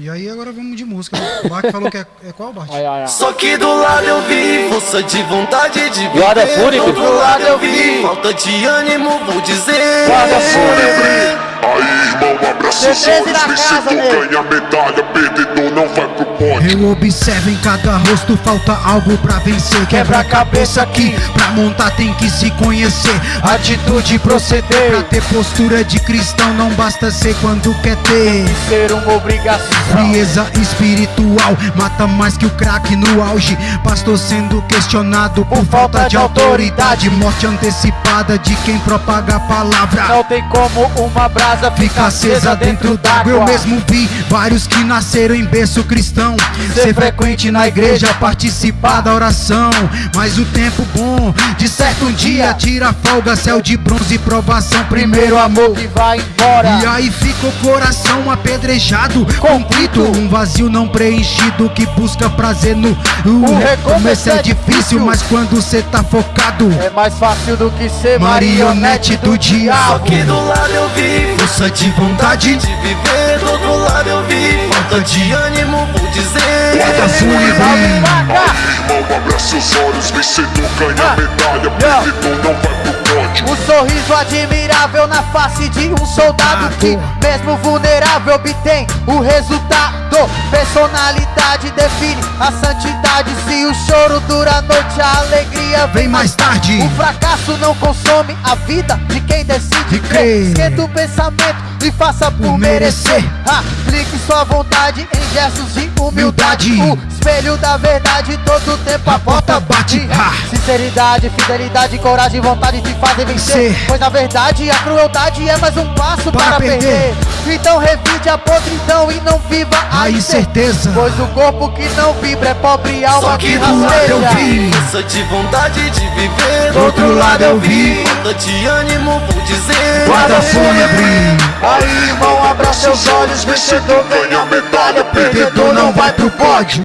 E aí agora vamos de música. O Bart falou que é, é qual, Bart? Ai, ai, ai. Só que do lado eu vi força de vontade de viver Guarda fúnebre. Do outro lado eu vi falta de ânimo, vou dizer Guarda fúnebre. Aí, irmão, abraça os C13 olhos, na casa, vencedor nego. ganha medalha, perdedor não vai pro pódio. Eu observo em cada rosto, falta algo pra vencer. Quebra a cabeça aqui, pra montar tem que se conhecer. Atitude proceder. Pra ter postura de cristão, não basta ser quando quer ter. Ser uma obrigação. Frieza espiritual mata mais que o crack no auge. Pastor sendo questionado por falta de autoridade. Morte antecipada de quem propaga a palavra. Não tem como uma brasa Fica acesa dentro d'água. Eu mesmo vi vários que nasceram em berço cristão. Ser frequente na igreja, participar da oração. Mas o tempo bom, de certo um dia, tira a folga, céu de bronze, provação. Primeiro amor. que vai embora. E aí fica o coração apedrejado, conflito, um vazio não preenchido que busca prazer no. O recomeço é difícil, mas quando cê tá focado, É mais fácil do que ser marionete do Só diabo. que do lado eu vi força de vontade de viver Do outro lado eu vi falta de ânimo, vou dizer Guarda. Irmão, abraça os olhos, vencedor ganha medalha, perdedor não vai pro pódio. Um sorriso admirável na face de um soldado que, mesmo vulnerável, obtém o resultado. Personalidade define a santidade. Se o choro dura a noite, a alegria Vem mais tarde. O fracasso não consome a vida de quem decide. Esquenta o pensamento e faça por merecer. Aplique sua vontade em gestos de humildade. O espelho da verdade, todo tempo a porta bate. Ha. Sinceridade, fidelidade, coragem, vontade de fazer vencer. Pois na verdade a crueldade é mais um passo para, Para perder. perder. Então revide a podridão e não viva a A incerteza. Pois o corpo que não vibra é pobre Só alma que que do lado eu rasteja. vi força de vontade de viver Do outro lado eu vi falta de ânimo, vou dizer guarda fúnebre. Aí irmão, abra seus olhos, vencedor ganha medalha, Perdedor não vai pro pódio.